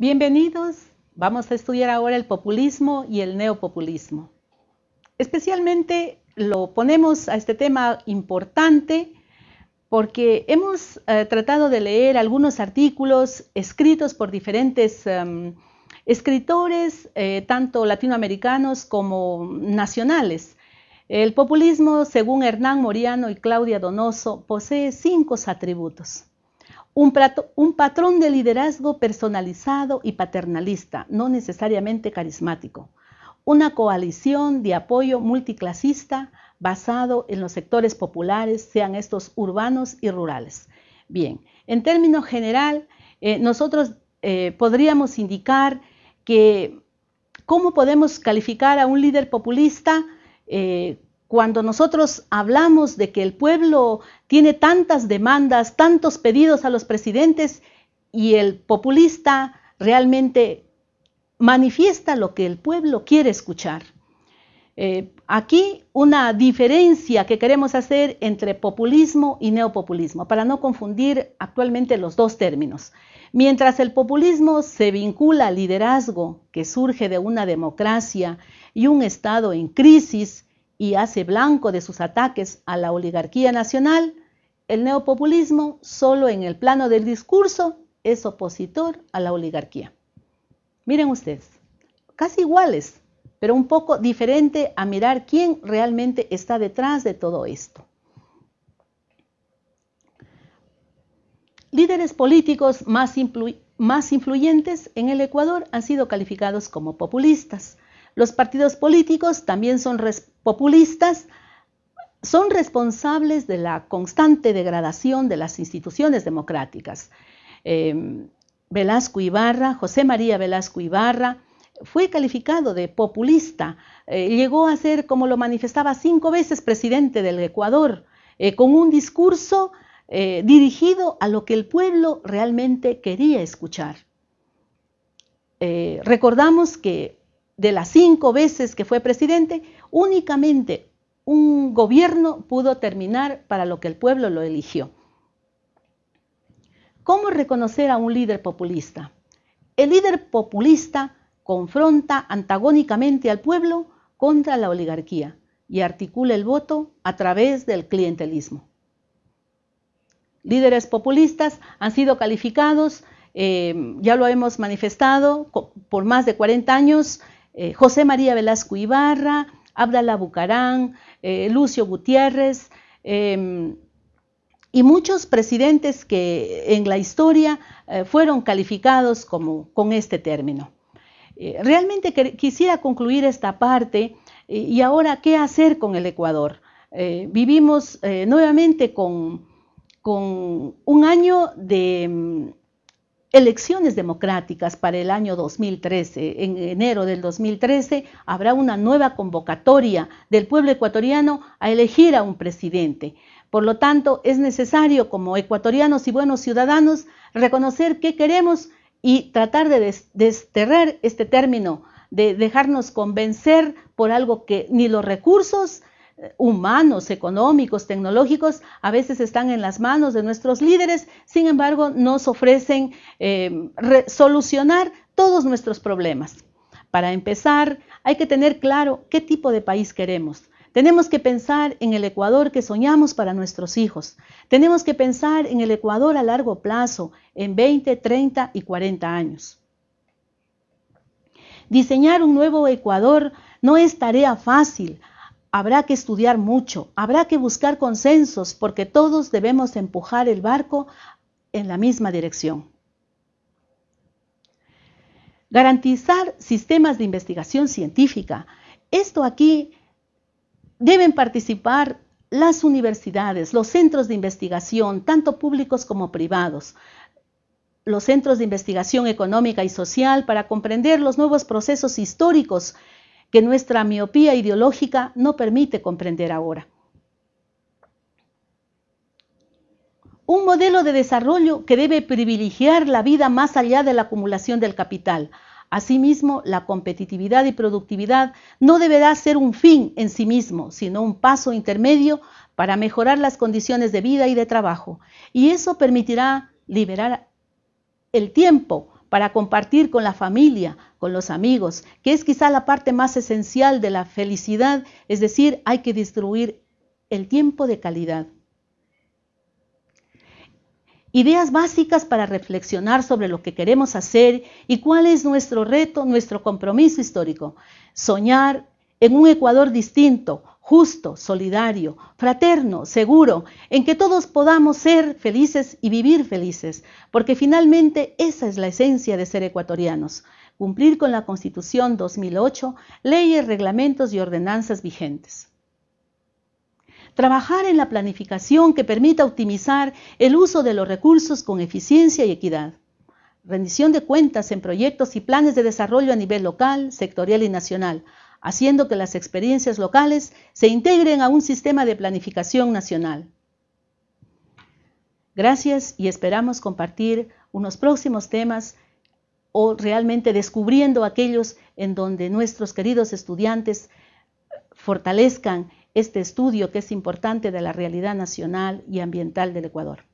Bienvenidos. Vamos a estudiar ahora el populismo y el neopopulismo. Especialmente lo ponemos a este tema importante porque hemos eh, tratado de leer algunos artículos escritos por diferentes em, escritores, eh, tanto latinoamericanos como nacionales. El populismo, según Hernán Moriano y Claudia Donoso, posee cinco atributos. Un, patrón de liderazgo personalizado y paternalista, no necesariamente carismático. Una coalición de apoyo multiclasista basado en los sectores populares, sean estos urbanos y rurales. Bien, en términos general, eh, nosotros eh, podríamos indicar que cómo podemos calificar a un líder populista eh, cuando nosotros hablamos de que el pueblo tiene tantas demandas, tantos pedidos a los presidentes y el populista realmente manifiesta lo que el pueblo quiere escuchar. Eh, aquí una diferencia que queremos hacer entre populismo y neopopulismo, para no confundir actualmente los dos términos. Mientras el populismo se vincula al liderazgo que surge de una democracia y un Estado en crisis, y hace blanco de sus ataques a la oligarquía nacional, el neopopulismo solo en el plano del discurso es opositor a la oligarquía. Miren ustedes, casi iguales, pero un poco diferente a mirar quién realmente está detrás de todo esto. Líderes políticos más, influyentes en el Ecuador han sido calificados como populistas. Los partidos políticos también son populistas, son responsables de la constante degradación de las instituciones democráticas. Em, Velasco Ibarra, José María Velasco Ibarra, fue calificado de populista, eh, llegó a ser, como lo manifestaba, cinco veces presidente del Ecuador, eh, con un discurso eh, dirigido a lo que el pueblo realmente quería escuchar. recordamos que de las cinco veces que fue presidente, únicamente un gobierno pudo terminar para lo que el pueblo lo eligió. ¿Cómo reconocer a un líder populista? El líder populista confronta antagónicamente al pueblo contra la oligarquía y articula el voto a través del clientelismo. Líderes populistas han sido calificados, eh, ya lo hemos manifestado, por más de 40 años eh, José María Velasco Ibarra, Abdalá Bucarán, eh, Lucio Gutiérrez em, y muchos presidentes que en la historia eh, fueron calificados como, con este término. realmente quisiera concluir esta parte y ahora qué hacer con el Ecuador. vivimos nuevamente con, con un año de elecciones democráticas para el año 2013. En enero del 2013 habrá una nueva convocatoria del pueblo ecuatoriano a elegir a un presidente. Por lo tanto, es necesario como ecuatorianos y buenos ciudadanos reconocer qué queremos y tratar de desterrar este término, de dejarnos convencer por algo que ni los recursos humanos, económicos, tecnológicos, a veces están en las manos de nuestros líderes, sin embargo, nos ofrecen eh, solucionar todos nuestros problemas. Para empezar, hay que tener claro qué tipo de país queremos. Tenemos que pensar en el Ecuador que soñamos para nuestros hijos. Tenemos que pensar en el Ecuador a largo plazo, en 20, 30 y 40 años. Diseñar un nuevo Ecuador no es tarea fácil, Habrá que estudiar mucho, habrá que buscar consensos porque todos debemos empujar el barco en la misma dirección. Garantizar sistemas de investigación científica. Esto aquí deben participar las universidades, los centros de investigación, tanto públicos como privados, los centros de investigación económica y social para comprender los nuevos procesos históricos que nuestra miopía ideológica no permite comprender ahora. Un modelo de desarrollo que debe privilegiar la vida más allá de la acumulación del capital. Asimismo, la competitividad y productividad no deberá ser un fin en sí mismo, sino un paso intermedio para mejorar las condiciones de vida y de trabajo. Y eso permitirá liberar el tiempo para compartir con la familia, con los amigos, que es quizá la parte más esencial de la felicidad, es decir, hay que distribuir el tiempo de calidad. Ideas básicas para reflexionar sobre lo que queremos hacer y cuál es nuestro reto, nuestro compromiso histórico. Soñar en un Ecuador distinto, justo, solidario, fraterno, seguro, en que todos podamos ser felices y vivir felices, porque finalmente esa es la esencia de ser ecuatorianos, cumplir con la Constitución 2008, leyes, reglamentos y ordenanzas vigentes. Trabajar en la planificación que permita optimizar el uso de los recursos con eficiencia y equidad. Rendición de cuentas en proyectos y planes de desarrollo a nivel local, sectorial y nacional, haciendo que las experiencias locales se integren a un sistema de planificación nacional. Gracias y esperamos compartir unos próximos temas o realmente descubriendo aquellos en donde nuestros queridos estudiantes fortalezcan este estudio que es importante de la realidad nacional y ambiental del Ecuador.